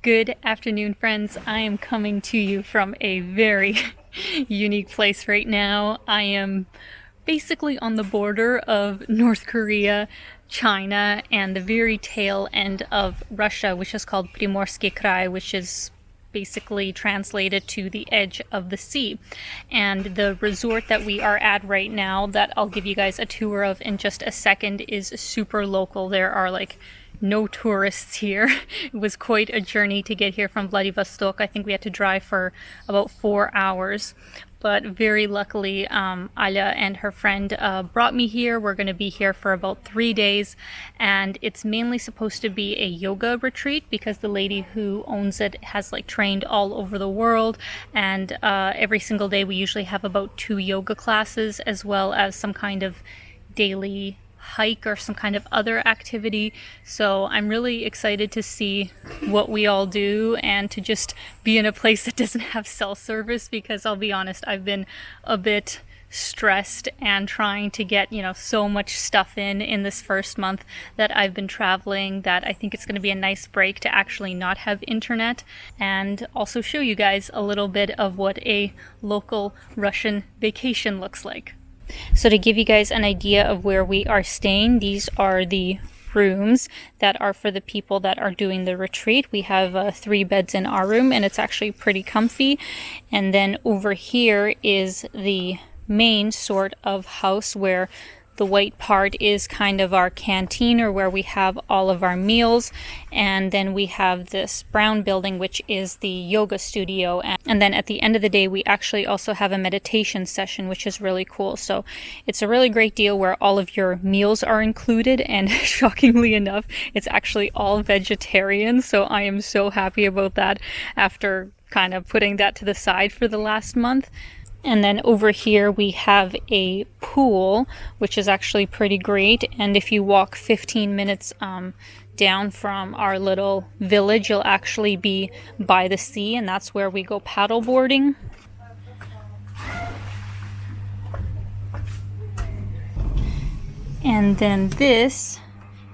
Good afternoon, friends. I am coming to you from a very unique place right now. I am basically on the border of North Korea, China, and the very tail end of Russia, which is called Primorsky Krai, which is basically translated to the edge of the sea. And the resort that we are at right now, that I'll give you guys a tour of in just a second, is super local. There are like no tourists here. It was quite a journey to get here from Vladivostok. I think we had to drive for about four hours. But very luckily, um, Alia and her friend uh, brought me here. We're going to be here for about three days. And it's mainly supposed to be a yoga retreat because the lady who owns it has like trained all over the world. And uh, every single day we usually have about two yoga classes as well as some kind of daily hike or some kind of other activity. So I'm really excited to see what we all do and to just be in a place that doesn't have cell service because I'll be honest, I've been a bit stressed and trying to get you know so much stuff in in this first month that I've been traveling that I think it's going to be a nice break to actually not have internet and also show you guys a little bit of what a local Russian vacation looks like. So to give you guys an idea of where we are staying, these are the rooms that are for the people that are doing the retreat. We have uh, three beds in our room and it's actually pretty comfy. And then over here is the main sort of house where the white part is kind of our canteen or where we have all of our meals. And then we have this brown building, which is the yoga studio. And then at the end of the day, we actually also have a meditation session, which is really cool. So it's a really great deal where all of your meals are included. And shockingly enough, it's actually all vegetarian. So I am so happy about that after kind of putting that to the side for the last month. And then over here we have a pool, which is actually pretty great. And if you walk 15 minutes um, down from our little village, you'll actually be by the sea, and that's where we go paddle boarding. And then this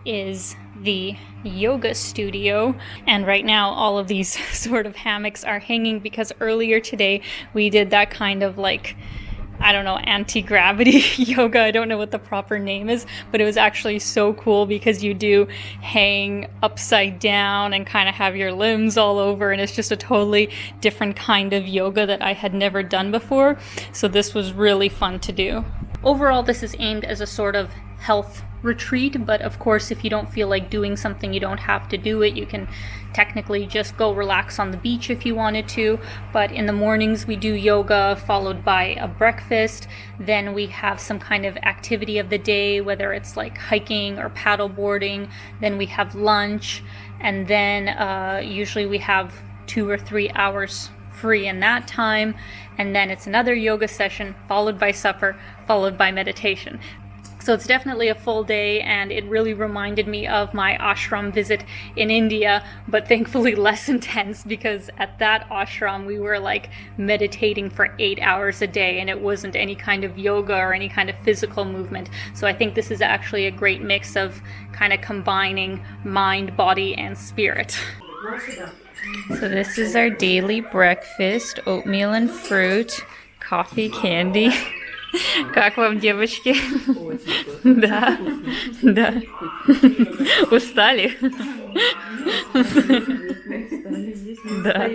is the yoga studio. And right now, all of these sort of hammocks are hanging because earlier today we did that kind of like I don't know, anti gravity yoga. I don't know what the proper name is, but it was actually so cool because you do hang upside down and kind of have your limbs all over, and it's just a totally different kind of yoga that I had never done before. So, this was really fun to do. Overall, this is aimed as a sort of health retreat, but of course, if you don't feel like doing something, you don't have to do it. You can technically just go relax on the beach if you wanted to. But in the mornings, we do yoga followed by a breakfast. Then we have some kind of activity of the day, whether it's like hiking or paddle boarding. Then we have lunch, and then uh, usually we have two or three hours free in that time and then it's another yoga session followed by supper followed by meditation so it's definitely a full day and it really reminded me of my ashram visit in India, but thankfully less intense because at that ashram we were like meditating for eight hours a day and it wasn't any kind of yoga or any kind of physical movement. So I think this is actually a great mix of kind of combining mind, body, and spirit. So this is our daily breakfast, oatmeal and fruit, coffee, candy. Как вам, девочки? Да, да. Устали? Да.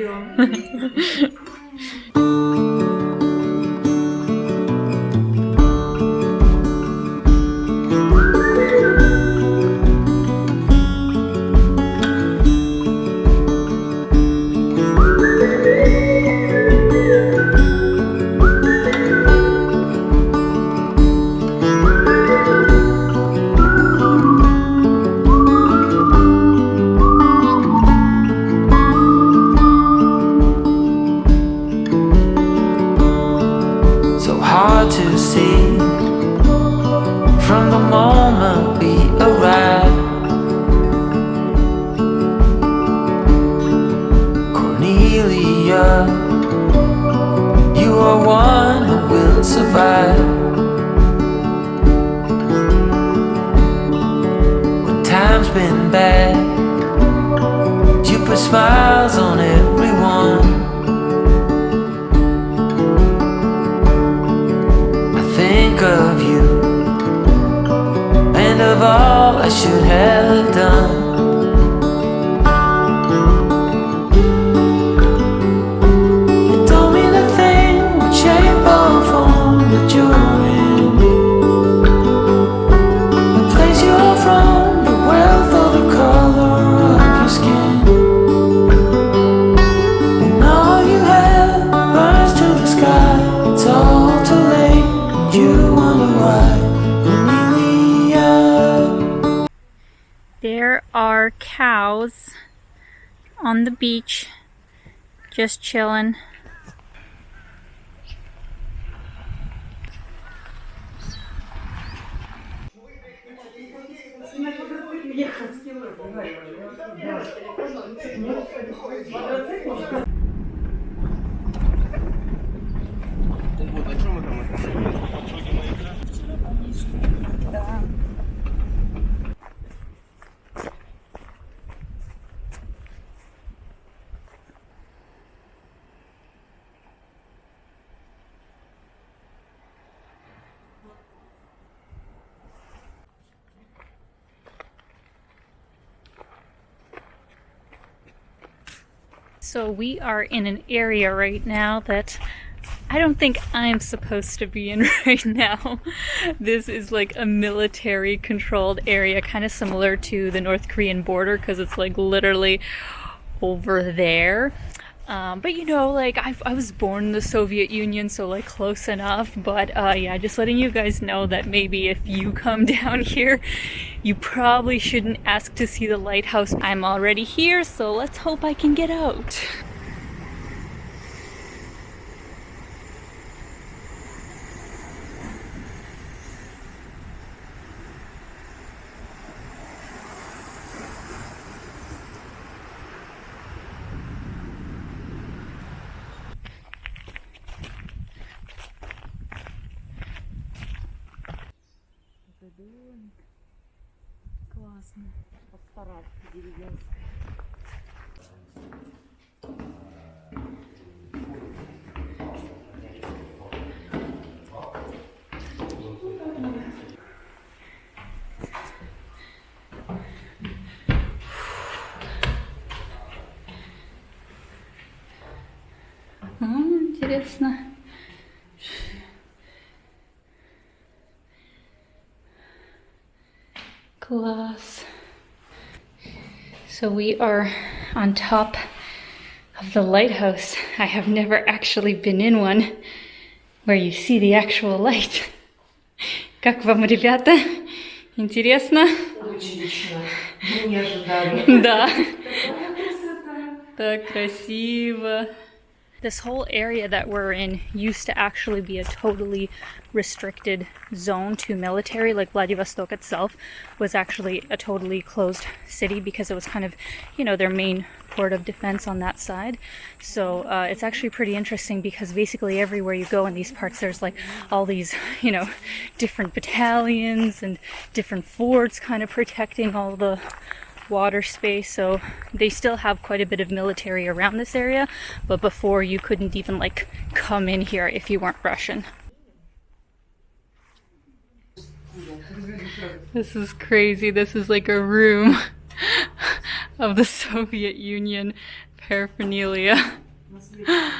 been bad. You put smiles on everyone. I think of you. And of all I should have done. Beach just chilling. So we are in an area right now that I don't think I'm supposed to be in right now. This is like a military controlled area, kind of similar to the North Korean border because it's like literally over there. Um, but you know, like I, I was born in the Soviet Union, so like close enough. But uh, yeah, just letting you guys know that maybe if you come down here, you probably shouldn't ask to see the lighthouse. I'm already here, so let's hope I can get out. деревенская. интересно. So we are on top of the lighthouse. I have never actually been in one where you see the actual light. Как вам, ребята? Интересно? Отлично. Мы не ожидали. Да. Так красиво. This whole area that we're in used to actually be a totally restricted zone to military. Like Vladivostok itself was actually a totally closed city because it was kind of, you know, their main port of defense on that side. So uh, it's actually pretty interesting because basically everywhere you go in these parts, there's like all these, you know, different battalions and different forts kind of protecting all the water space so they still have quite a bit of military around this area but before you couldn't even like come in here if you weren't russian this is crazy this is like a room of the soviet union paraphernalia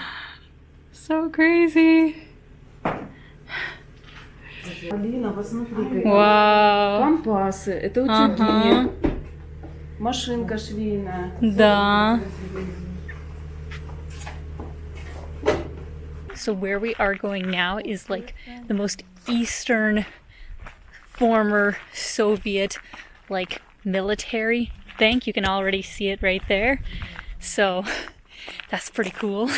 so crazy Алина, посмотри, wow компасы, это Ага. утюги, машинка швейная. Да. So where we are going now is like the most eastern former Soviet like military bank. You can already see it right there. So that's pretty cool.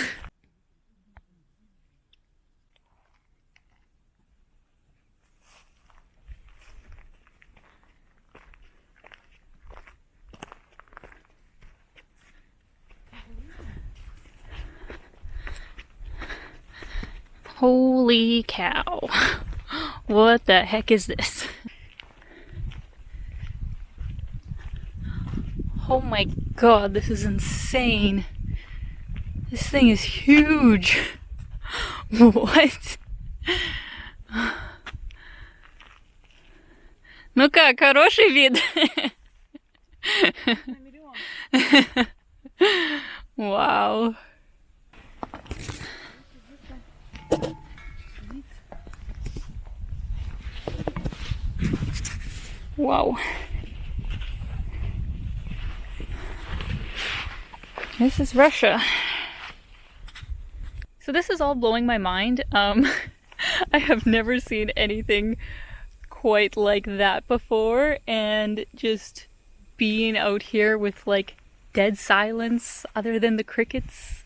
Holy cow. What the heck is this? Oh my god, this is insane. This thing is huge. What? Ну как, хороший вид? Вау. Wow. This is Russia. So this is all blowing my mind. Um, I have never seen anything quite like that before and just being out here with like dead silence other than the crickets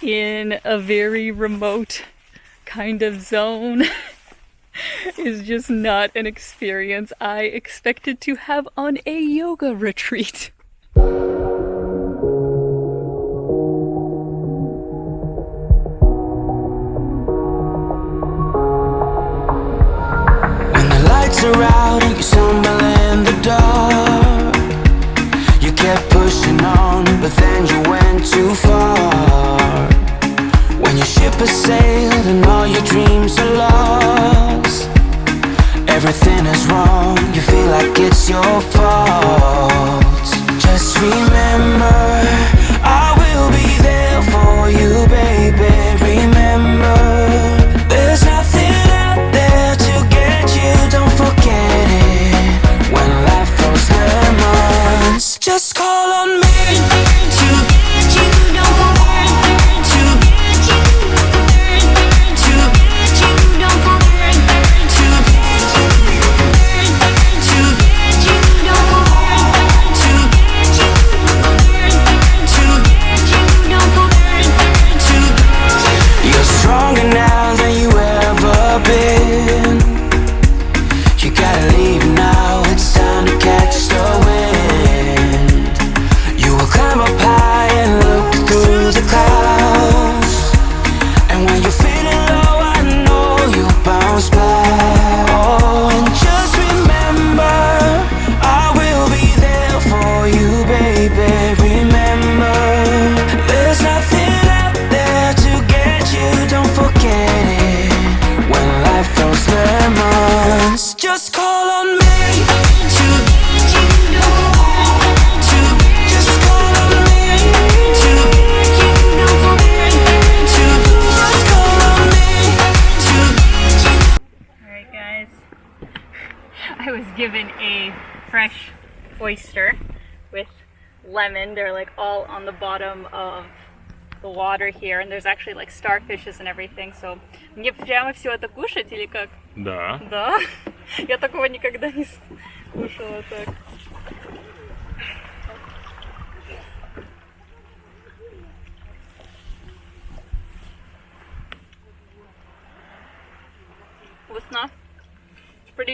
in a very remote kind of zone is just not an experience I expected to have on a yoga retreat. When the lights are out and you stumble in the dark You kept pushing on, but then you Everything is wrong, you feel like it's your fault. Just remember, I will be there for you, baby guys, I was given a fresh oyster with lemon. They're like all on the bottom of the water here and there's actually like starfishes and everything. So мне прямо все это кушать или как? Да. Да? Я такого никогда не с- кушала так.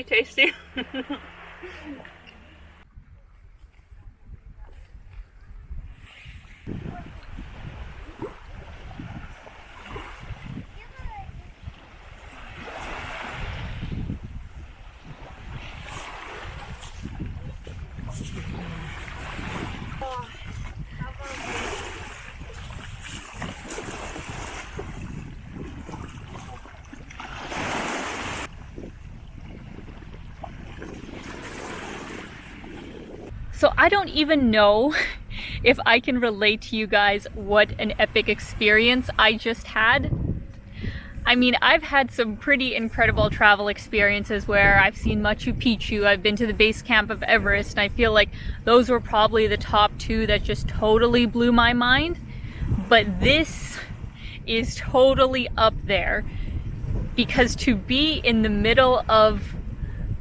Tasty. So I don't even know if I can relate to you guys what an epic experience I just had. I mean, I've had some pretty incredible travel experiences where I've seen Machu Picchu, I've been to the base camp of Everest, and I feel like those were probably the top two that just totally blew my mind. But this is totally up there because to be in the middle of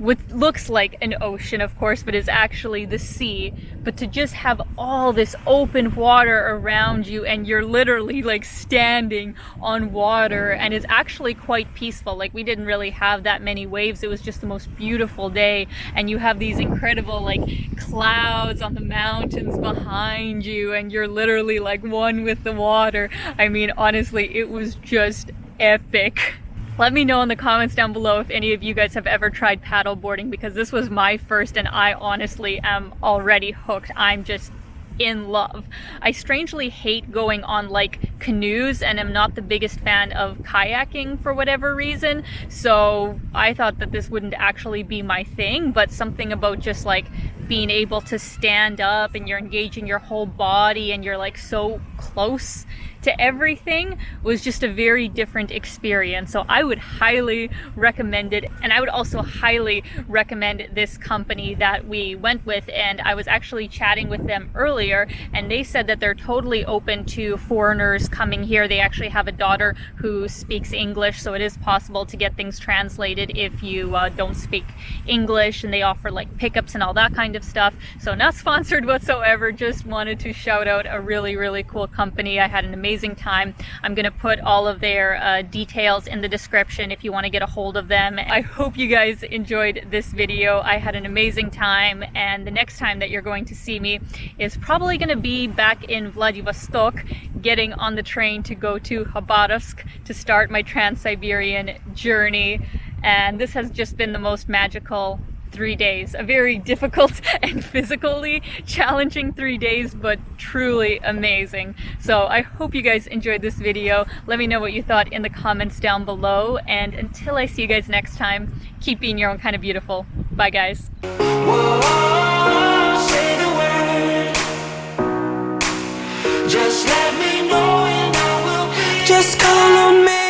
what looks like an ocean, of course, but is actually the sea. But to just have all this open water around you and you're literally like standing on water and it's actually quite peaceful. Like we didn't really have that many waves. It was just the most beautiful day and you have these incredible like clouds on the mountains behind you and you're literally like one with the water. I mean, honestly, it was just epic. Let me know in the comments down below if any of you guys have ever tried paddle boarding because this was my first and I honestly am already hooked. I'm just in love. I strangely hate going on like canoes and am not the biggest fan of kayaking for whatever reason. So I thought that this wouldn't actually be my thing, but something about just like being able to stand up and you're engaging your whole body and you're like so close to everything was just a very different experience. So I would highly recommend it. And I would also highly recommend this company that we went with. And I was actually chatting with them earlier and they said that they're totally open to foreigners coming here. They actually have a daughter who speaks English. So it is possible to get things translated if you uh, don't speak English and they offer like pickups and all that kind of stuff. So not sponsored whatsoever. Just wanted to shout out a really, really cool company. I had an amazing time. I'm going to put all of their uh, details in the description if you want to get a hold of them. I hope you guys enjoyed this video. I had an amazing time and the next time that you're going to see me is probably going to be back in Vladivostok getting on the train to go to Khabarovsk to start my Trans-Siberian journey and this has just been the most magical three days. A very difficult and physically challenging three days, but truly amazing. So I hope you guys enjoyed this video. Let me know what you thought in the comments down below. And until I see you guys next time, keep being your own kind of beautiful. Bye guys. Me